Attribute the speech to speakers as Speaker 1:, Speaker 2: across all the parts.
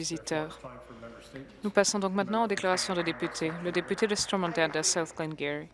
Speaker 1: visiteurs. Nous passons donc maintenant aux déclarations de députés. Le député de Stormont-Danda, South Glengarry.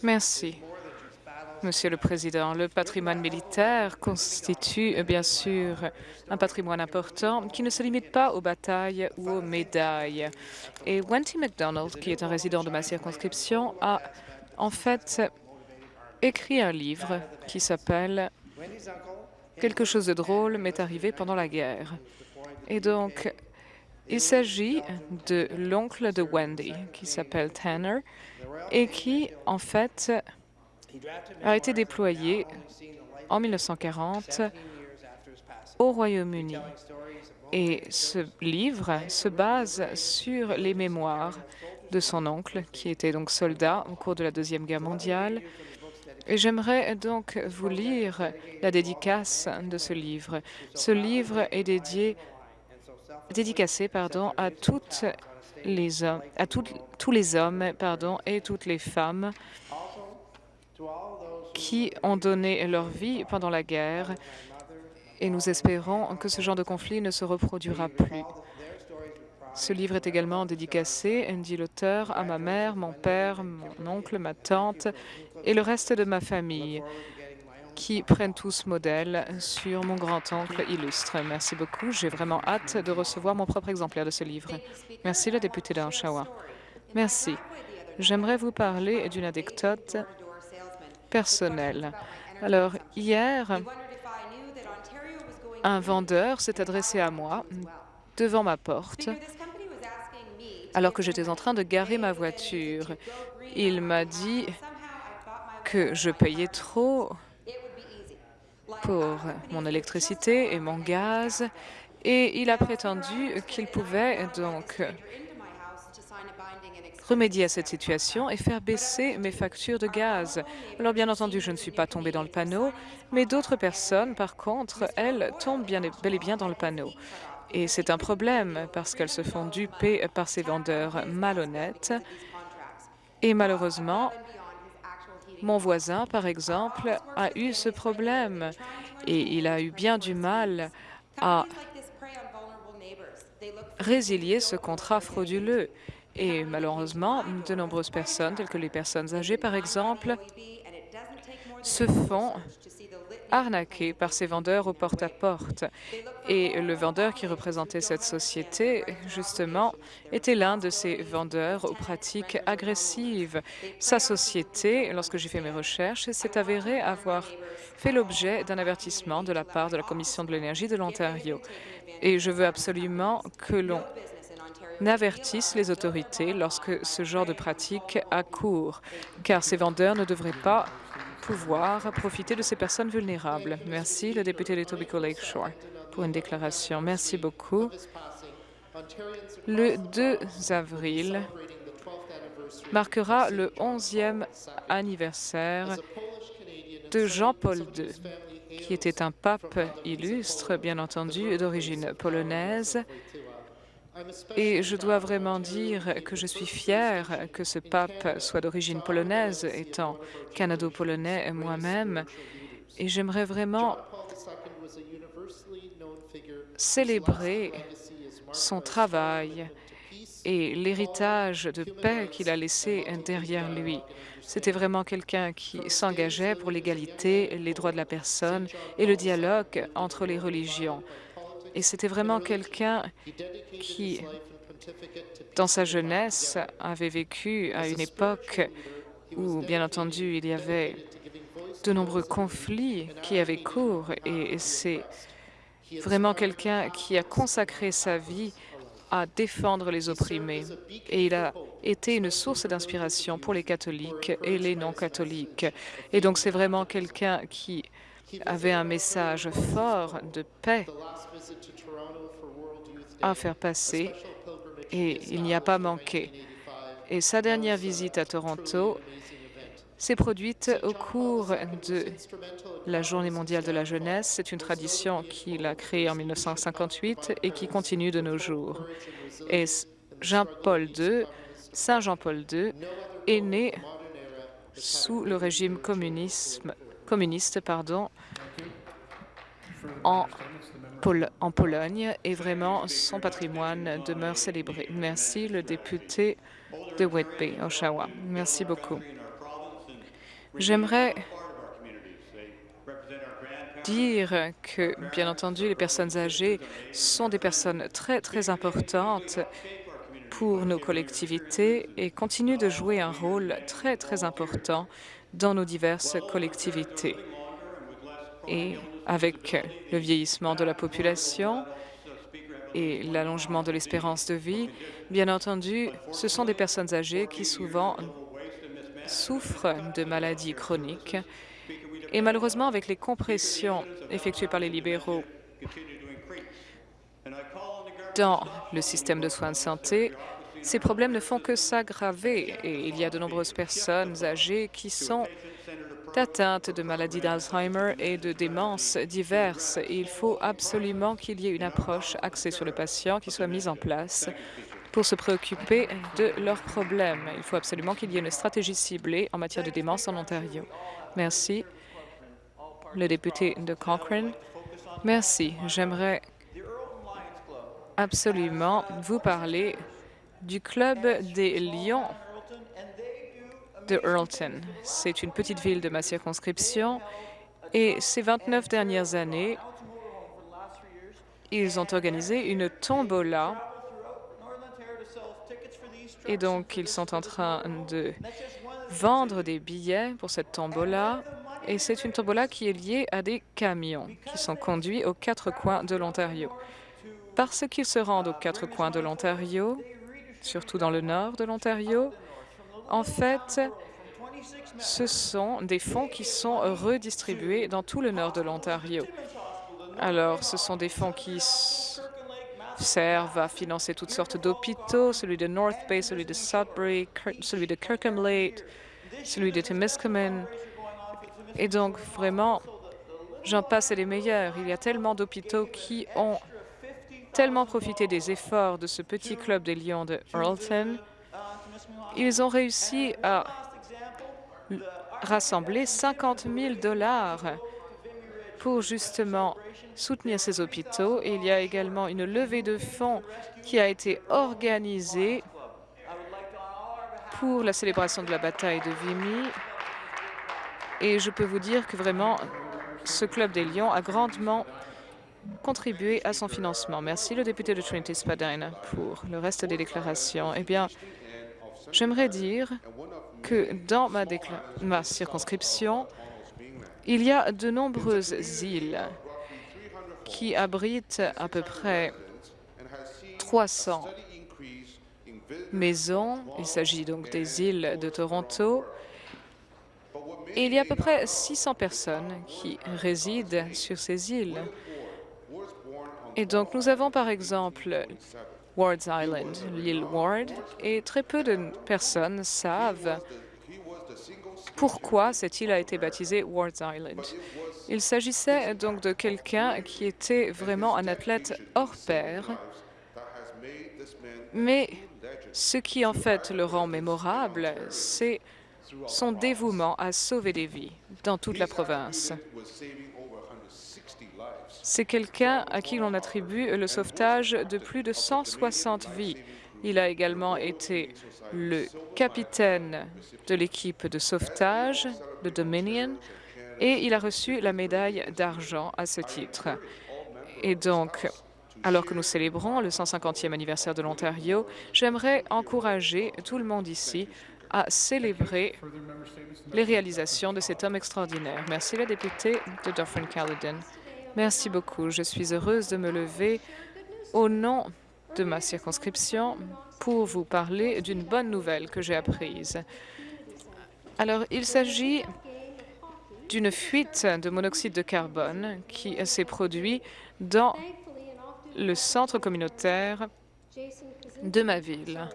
Speaker 1: Merci. Monsieur le Président, le patrimoine militaire constitue bien sûr un patrimoine important qui ne se limite pas aux batailles ou aux médailles. Et Wendy MacDonald, qui est un résident de ma circonscription, a en fait écrit un livre qui s'appelle « Quelque chose de drôle m'est arrivé pendant la guerre ». Et donc, il s'agit de l'oncle de Wendy, qui s'appelle Tanner, et qui, en fait, a été déployé en 1940 au Royaume-Uni. Et ce livre se base sur les mémoires de son oncle, qui était donc soldat au cours de la Deuxième Guerre mondiale. J'aimerais donc vous lire la dédicace de ce livre. Ce livre est dédié dédicacé pardon, à les à tous les hommes pardon, et toutes les femmes qui ont donné leur vie pendant la guerre et nous espérons que ce genre de conflit ne se reproduira plus. Ce livre est également dédicacé, dit l'auteur, à ma mère, mon père, mon oncle, ma tante et le reste de ma famille qui prennent tous modèle sur mon grand-oncle illustre. Merci beaucoup. J'ai vraiment hâte de recevoir mon propre exemplaire de ce livre. Merci, le député d'Oshawa. Merci. J'aimerais vous parler d'une anecdote personnelle. Alors, hier, un vendeur s'est adressé à moi devant ma porte alors que j'étais en train de garer ma voiture. Il m'a dit que je payais trop pour mon électricité et mon gaz, et il a prétendu qu'il pouvait donc remédier à cette situation et faire baisser mes factures de gaz. Alors, bien entendu, je ne suis pas tombée dans le panneau, mais d'autres personnes, par contre, elles tombent bel et bien dans le panneau. Et c'est un problème parce qu'elles se font duper par ces vendeurs malhonnêtes. Et malheureusement, mon voisin, par exemple, a eu ce problème et il a eu bien du mal à résilier ce contrat frauduleux. Et malheureusement, de nombreuses personnes, telles que les personnes âgées, par exemple, se font arnaqué par ces vendeurs au porte-à-porte. Et le vendeur qui représentait cette société, justement, était l'un de ces vendeurs aux pratiques agressives. Sa société, lorsque j'ai fait mes recherches, s'est avérée avoir fait l'objet d'un avertissement de la part de la Commission de l'énergie de l'Ontario. Et je veux absolument que l'on avertisse les autorités lorsque ce genre de pratique a cours, car ces vendeurs ne devraient pas pouvoir profiter de ces personnes vulnérables. Merci, le député de Tobico Lakeshore, pour une déclaration. Merci beaucoup. Le 2 avril marquera le 11e anniversaire de Jean-Paul II, qui était un pape illustre, bien entendu, d'origine polonaise, et je dois vraiment dire que je suis fière que ce pape soit d'origine polonaise, étant canado-polonais moi-même, et j'aimerais vraiment célébrer son travail et l'héritage de paix qu'il a laissé derrière lui. C'était vraiment quelqu'un qui s'engageait pour l'égalité, les droits de la personne et le dialogue entre les religions. Et c'était vraiment quelqu'un qui, dans sa jeunesse, avait vécu à une époque où, bien entendu, il y avait de nombreux conflits qui avaient cours. Et c'est vraiment quelqu'un qui a consacré sa vie à défendre les opprimés. Et il a été une source d'inspiration pour les catholiques et les non-catholiques. Et donc, c'est vraiment quelqu'un qui avait un message fort de paix à faire passer et il n'y a pas manqué. Et sa dernière visite à Toronto s'est produite au cours de la Journée mondiale de la jeunesse. C'est une tradition qu'il a créée en 1958 et qui continue de nos jours. Et Jean-Paul II, Saint Jean-Paul II, est né sous le régime communisme, communiste pardon, en Pologne et vraiment son patrimoine demeure célébré. Merci le député de Whitby, Oshawa. Merci beaucoup. J'aimerais dire que, bien entendu, les personnes âgées sont des personnes très, très importantes pour nos collectivités et continuent de jouer un rôle très, très important dans nos diverses collectivités. Et avec le vieillissement de la population et l'allongement de l'espérance de vie, bien entendu, ce sont des personnes âgées qui souvent souffrent de maladies chroniques. Et malheureusement, avec les compressions effectuées par les libéraux dans le système de soins de santé, ces problèmes ne font que s'aggraver et il y a de nombreuses personnes âgées qui sont atteintes de maladies d'Alzheimer et de démences diverses. il faut absolument qu'il y ait une approche axée sur le patient qui soit mise en place pour se préoccuper de leurs problèmes. Il faut absolument qu'il y ait une stratégie ciblée en matière de démence en Ontario. Merci. Le député de Cochrane. Merci. J'aimerais absolument vous parler du Club des Lions de Earlton. C'est une petite ville de ma circonscription et ces 29 dernières années, ils ont organisé une tombola et donc ils sont en train de vendre des billets pour cette tombola et c'est une tombola qui est liée à des camions qui sont conduits aux quatre coins de l'Ontario. Parce qu'ils se rendent aux quatre coins de l'Ontario, surtout dans le nord de l'Ontario, en fait, ce sont des fonds qui sont redistribués dans tout le nord de l'Ontario. Alors, ce sont des fonds qui servent à financer toutes sortes d'hôpitaux, celui de North Bay, celui de Sudbury, celui de Kirkham Lake, celui de Timiskaming. Et donc, vraiment, j'en passe les meilleurs. Il y a tellement d'hôpitaux qui ont tellement profité des efforts de ce petit club des Lions de Earlton. Ils ont réussi à rassembler 50 000 dollars pour justement soutenir ces hôpitaux. Il y a également une levée de fonds qui a été organisée pour la célébration de la bataille de Vimy. Et je peux vous dire que vraiment, ce Club des Lions a grandement contribué à son financement. Merci le député de Trinity Spadina pour le reste des déclarations. Eh bien, j'aimerais dire que dans ma, ma circonscription, il y a de nombreuses îles qui abritent à peu près 300 maisons. Il s'agit donc des îles de Toronto. Et il y a à peu près 600 personnes qui résident sur ces îles. Et donc, nous avons par exemple Ward's Island, l'île Ward, et très peu de personnes savent pourquoi cette île a été baptisée Ward's Island. Il s'agissait donc de quelqu'un qui était vraiment un athlète hors pair, mais ce qui en fait le rend mémorable, c'est son dévouement à sauver des vies dans toute la province. C'est quelqu'un à qui l'on attribue le sauvetage de plus de 160 vies. Il a également été le capitaine de l'équipe de sauvetage, de Dominion, et il a reçu la médaille d'argent à ce titre. Et donc, alors que nous célébrons le 150e anniversaire de l'Ontario, j'aimerais encourager tout le monde ici à célébrer les réalisations de cet homme extraordinaire. Merci la députée de Dufferin-Caledon. Merci beaucoup. Je suis heureuse de me lever au nom de ma circonscription pour vous parler d'une bonne nouvelle que j'ai apprise. Alors, il s'agit d'une fuite de monoxyde de carbone qui s'est produite dans le centre communautaire de ma ville.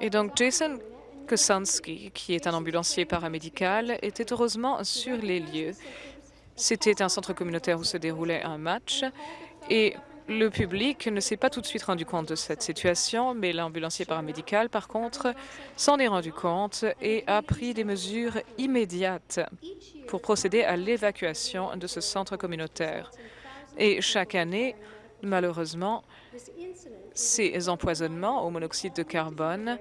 Speaker 1: Et donc, Jason Kosanski, qui est un ambulancier paramédical, était heureusement sur les lieux. C'était un centre communautaire où se déroulait un match et le public ne s'est pas tout de suite rendu compte de cette situation, mais l'ambulancier paramédical, par contre, s'en est rendu compte et a pris des mesures immédiates pour procéder à l'évacuation de ce centre communautaire. Et chaque année, malheureusement, ces empoisonnements au monoxyde de carbone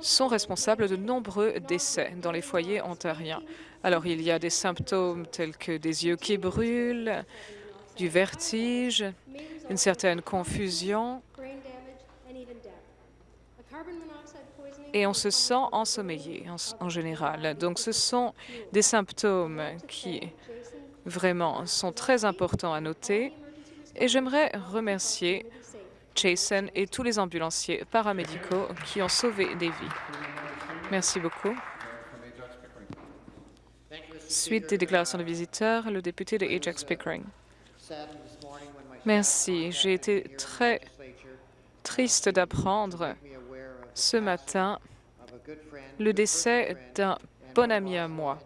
Speaker 1: sont responsables de nombreux décès dans les foyers ontariens. Alors, il y a des symptômes tels que des yeux qui brûlent, du vertige, une certaine confusion, et on se sent ensommeillé en, en, général. Donc ce sont des symptômes qui vraiment sont très importants à noter et j'aimerais remercier Jason et tous les ambulanciers paramédicaux qui ont sauvé des vies. Merci beaucoup. Suite des déclarations de visiteurs, le député de Ajax Pickering. Merci. J'ai été très triste d'apprendre ce matin le décès d'un bon ami à moi.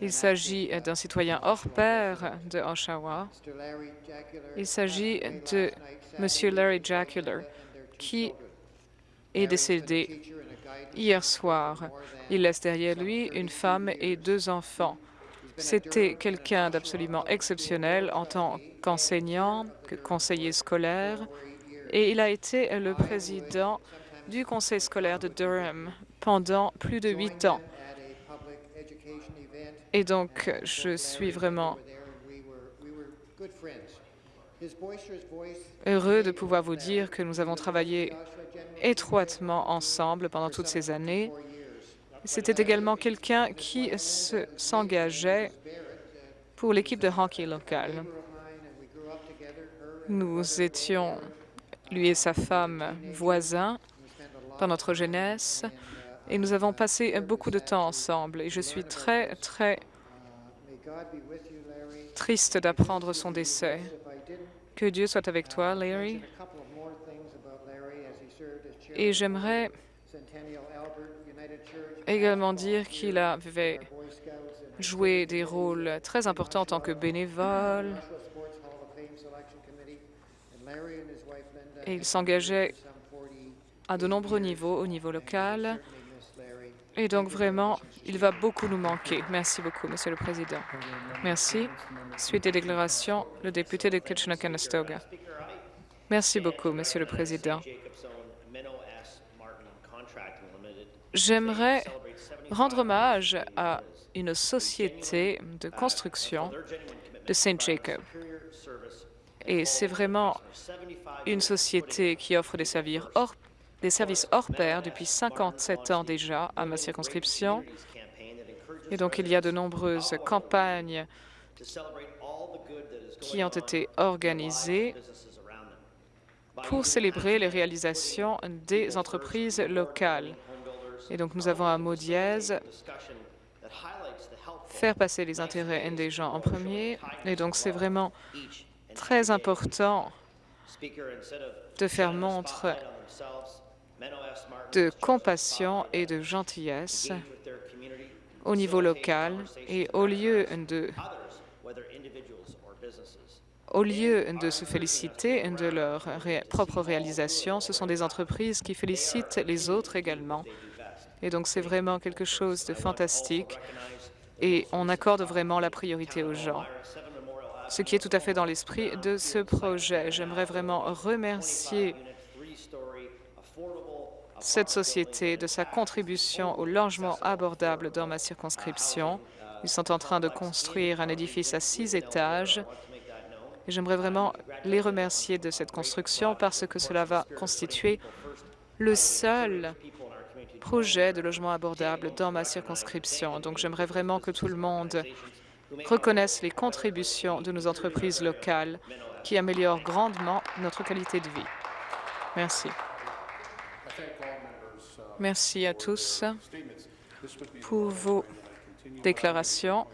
Speaker 1: Il s'agit d'un citoyen hors pair de Oshawa. Il s'agit de M. Larry Jacular, qui est décédé hier soir. Il laisse derrière lui une femme et deux enfants. C'était quelqu'un d'absolument exceptionnel en tant qu'enseignant, que conseiller scolaire, et il a été le président du conseil scolaire de Durham pendant plus de huit ans. Et donc, je suis vraiment heureux de pouvoir vous dire que nous avons travaillé étroitement ensemble pendant toutes ces années. C'était également quelqu'un qui s'engageait pour l'équipe de hockey locale. Nous étions, lui et sa femme, voisins dans notre jeunesse et nous avons passé beaucoup de temps ensemble et je suis très, très triste d'apprendre son décès. Que Dieu soit avec toi, Larry. Et j'aimerais également dire qu'il avait joué des rôles très importants en tant que bénévole et il s'engageait à de nombreux niveaux, au niveau local. Et donc, vraiment, il va beaucoup nous manquer. Merci beaucoup, Monsieur le Président. Merci. Suite des déclarations, le député de Kitchener-Conestoga. Merci beaucoup, Monsieur le Président. J'aimerais rendre hommage à une société de construction de Saint Jacob. Et c'est vraiment une société qui offre des services hors des services hors pair depuis 57 ans déjà à ma circonscription. Et donc, il y a de nombreuses campagnes qui ont été organisées pour célébrer les réalisations des entreprises locales. Et donc, nous avons un mot dièse, faire passer les intérêts des gens en premier. Et donc, c'est vraiment très important de faire montre de compassion et de gentillesse au niveau local et au lieu de au lieu de se féliciter de leur propre réalisation, ce sont des entreprises qui félicitent les autres également. Et donc, c'est vraiment quelque chose de fantastique et on accorde vraiment la priorité aux gens, ce qui est tout à fait dans l'esprit de ce projet. J'aimerais vraiment remercier cette société de sa contribution au logement abordable dans ma circonscription. Ils sont en train de construire un édifice à six étages. J'aimerais vraiment les remercier de cette construction parce que cela va constituer le seul projet de logement abordable dans ma circonscription. Donc, j'aimerais vraiment que tout le monde reconnaisse les contributions de nos entreprises locales qui améliorent grandement notre qualité de vie. Merci. Merci à tous pour vos déclarations.